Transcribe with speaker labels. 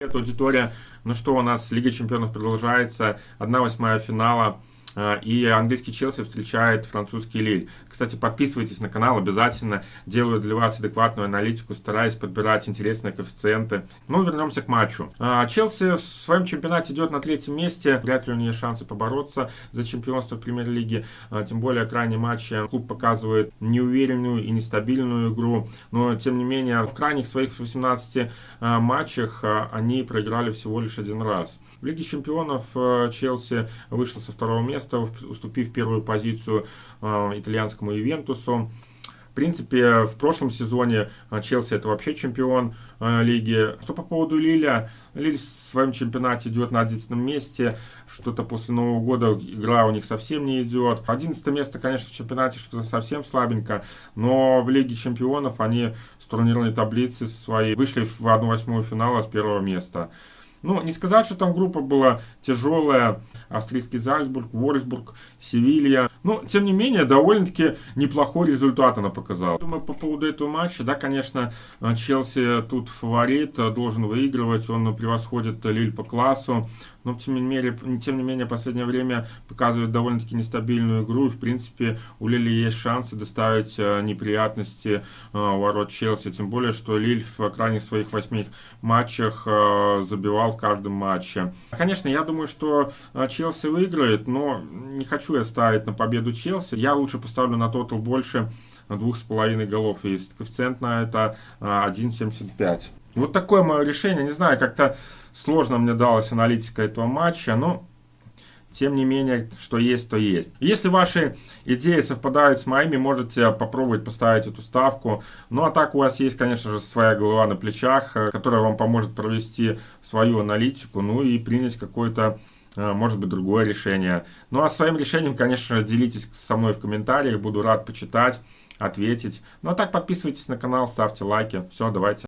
Speaker 1: Привет, аудитория. Ну что, у нас Лига Чемпионов продолжается. 1-8 финала. А, и английский Челси встречает французский Лиль. Кстати, подписывайтесь на канал обязательно. Делаю для вас адекватную аналитику, стараюсь подбирать интересные коэффициенты. Ну, вернемся к матчу. А, Челси в своем чемпионате идет на третьем месте. Вряд ли у нее шансы побороться за чемпионство в премьер-лиге. А, тем более, крайние матчи клуб показывает неуверенную и нестабильную игру. Но, тем не менее, в крайних своих 18 матчах они проиграли всего лишь один раз. В Лиге чемпионов Челси вышел со второго места место, уступив первую позицию э, итальянскому Ивентусу. В принципе, в прошлом сезоне э, Челси это вообще чемпион э, лиги. Что по поводу Лиля? Лиль в своем чемпионате идет на 11 месте. Что-то после Нового года игра у них совсем не идет. 11 место, конечно, в чемпионате что-то совсем слабенько. Но в Лиге чемпионов они с турнирной таблицы своей вышли в 1-8 финала с первого места. Ну, не сказать, что там группа была тяжелая. Австрийский Зальцбург, Ворсбург, Севилья. Но, тем не менее, довольно-таки неплохой результат она показала. Думаю, по поводу этого матча, да, конечно, Челси тут фаворит, должен выигрывать. Он превосходит Лиль по классу. Но, тем не менее, тем не менее последнее время показывает довольно-таки нестабильную игру. И, в принципе, у Лили есть шансы доставить э, неприятности э, ворот Челси. Тем более, что Лиль в крайних своих восьми матчах э, забивал в каждом матче. Конечно, я думаю, что э, Челси выиграет, но не хочу я ставить на победу Челси. Я лучше поставлю на тотал больше двух с половиной голов. Есть коэффициент на это 1.75. Э, вот такое мое решение. Не знаю, как-то сложно мне далась аналитика этого матча, но тем не менее, что есть, то есть. Если ваши идеи совпадают с моими, можете попробовать поставить эту ставку. Ну а так у вас есть, конечно же, своя голова на плечах, э, которая вам поможет провести свою аналитику, ну и принять какое-то э, может быть, другое решение. Ну, а своим решением, конечно, делитесь со мной в комментариях, буду рад почитать, ответить. Ну, а так подписывайтесь на канал, ставьте лайки. Все, давайте.